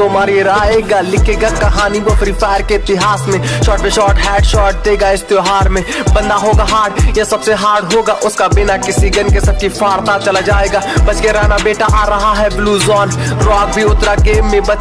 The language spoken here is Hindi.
को मारिए आएगा लिखेगा कहानी, वो फ्री फायर के इतिहास में। शॉर्ट पे शॉर्ट हेड शॉर्ट देगा इस त्योहार में। बंदा होगा हार्ड ये सबसे हार्ड होगा। उसका बिना किसी गन के सबकी फाड़ता चला जाएगा। बच के रहना बेटा आ रहा है ब्लू जोन रॉक भी उतरा गेम में, बचे